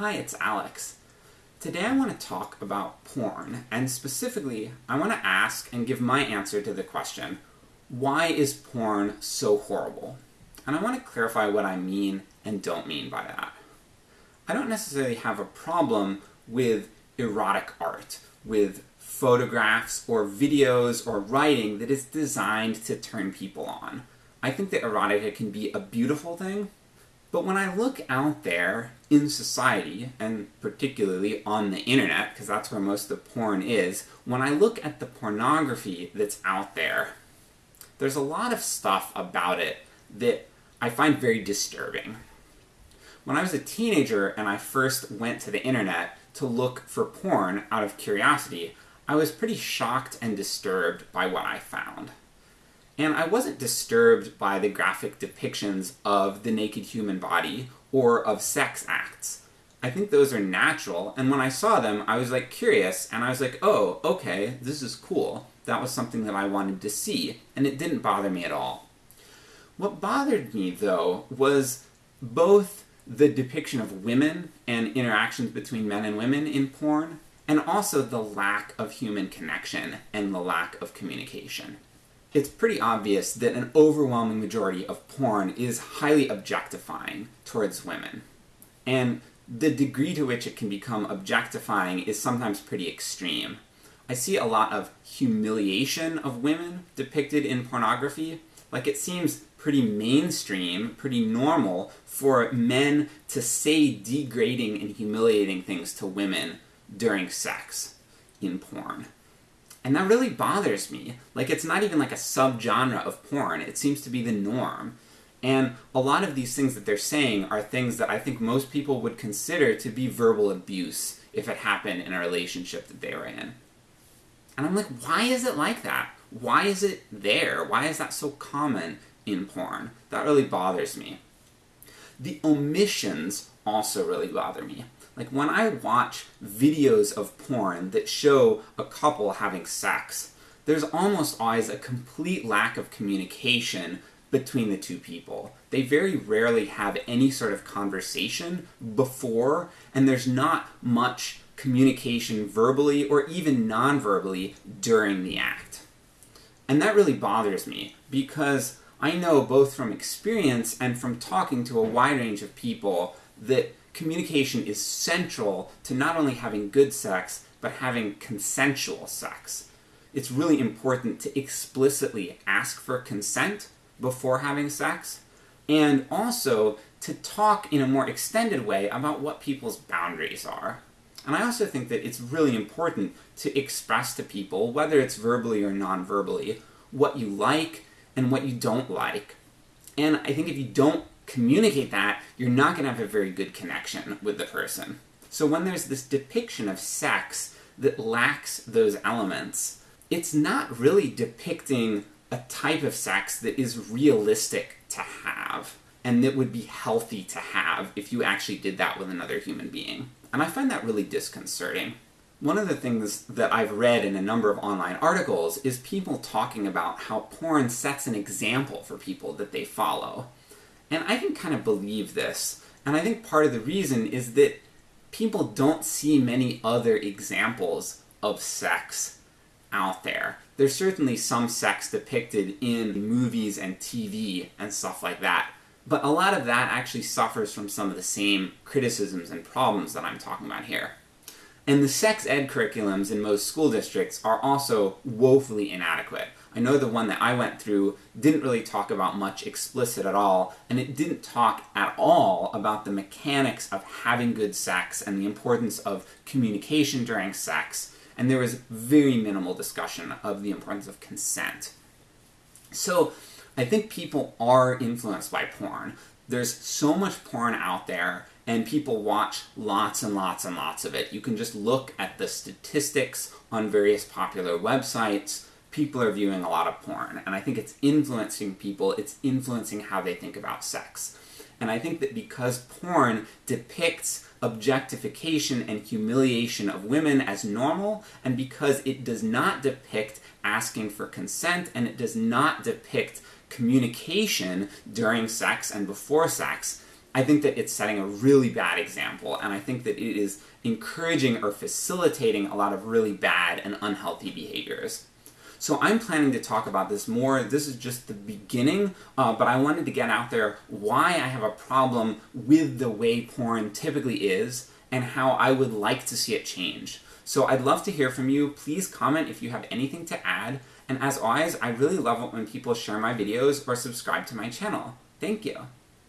Hi, it's Alex. Today I want to talk about porn, and specifically, I want to ask and give my answer to the question, why is porn so horrible? And I want to clarify what I mean and don't mean by that. I don't necessarily have a problem with erotic art, with photographs or videos or writing that is designed to turn people on. I think that erotica can be a beautiful thing, but when I look out there in society, and particularly on the internet, because that's where most of the porn is, when I look at the pornography that's out there, there's a lot of stuff about it that I find very disturbing. When I was a teenager and I first went to the internet to look for porn out of curiosity, I was pretty shocked and disturbed by what I found. And I wasn't disturbed by the graphic depictions of the naked human body or of sex acts. I think those are natural, and when I saw them, I was like curious, and I was like, oh, okay, this is cool. That was something that I wanted to see, and it didn't bother me at all. What bothered me, though, was both the depiction of women and interactions between men and women in porn, and also the lack of human connection and the lack of communication it's pretty obvious that an overwhelming majority of porn is highly objectifying towards women. And the degree to which it can become objectifying is sometimes pretty extreme. I see a lot of humiliation of women depicted in pornography. Like, it seems pretty mainstream, pretty normal for men to say degrading and humiliating things to women during sex in porn. And that really bothers me. Like, it's not even like a subgenre of porn, it seems to be the norm. And a lot of these things that they're saying are things that I think most people would consider to be verbal abuse if it happened in a relationship that they were in. And I'm like, why is it like that? Why is it there? Why is that so common in porn? That really bothers me. The omissions also really bother me. Like, when I watch videos of porn that show a couple having sex, there's almost always a complete lack of communication between the two people. They very rarely have any sort of conversation before, and there's not much communication verbally or even non-verbally during the act. And that really bothers me, because I know both from experience and from talking to a wide range of people that communication is central to not only having good sex, but having consensual sex. It's really important to explicitly ask for consent before having sex, and also to talk in a more extended way about what people's boundaries are. And I also think that it's really important to express to people, whether it's verbally or non-verbally, what you like and what you don't like. And I think if you don't communicate that, you're not going to have a very good connection with the person. So when there's this depiction of sex that lacks those elements, it's not really depicting a type of sex that is realistic to have, and that would be healthy to have if you actually did that with another human being. And I find that really disconcerting. One of the things that I've read in a number of online articles is people talking about how porn sets an example for people that they follow. And I can kind of believe this, and I think part of the reason is that people don't see many other examples of sex out there. There's certainly some sex depicted in movies and TV and stuff like that, but a lot of that actually suffers from some of the same criticisms and problems that I'm talking about here. And the sex ed curriculums in most school districts are also woefully inadequate. I know the one that I went through didn't really talk about much explicit at all, and it didn't talk at all about the mechanics of having good sex and the importance of communication during sex, and there was very minimal discussion of the importance of consent. So, I think people are influenced by porn. There's so much porn out there, and people watch lots and lots and lots of it. You can just look at the statistics on various popular websites, people are viewing a lot of porn, and I think it's influencing people, it's influencing how they think about sex. And I think that because porn depicts objectification and humiliation of women as normal, and because it does not depict asking for consent, and it does not depict communication during sex and before sex, I think that it's setting a really bad example, and I think that it is encouraging or facilitating a lot of really bad and unhealthy behaviors. So I'm planning to talk about this more. This is just the beginning, uh, but I wanted to get out there why I have a problem with the way porn typically is and how I would like to see it change. So I'd love to hear from you. Please comment if you have anything to add. And as always, I really love it when people share my videos or subscribe to my channel. Thank you.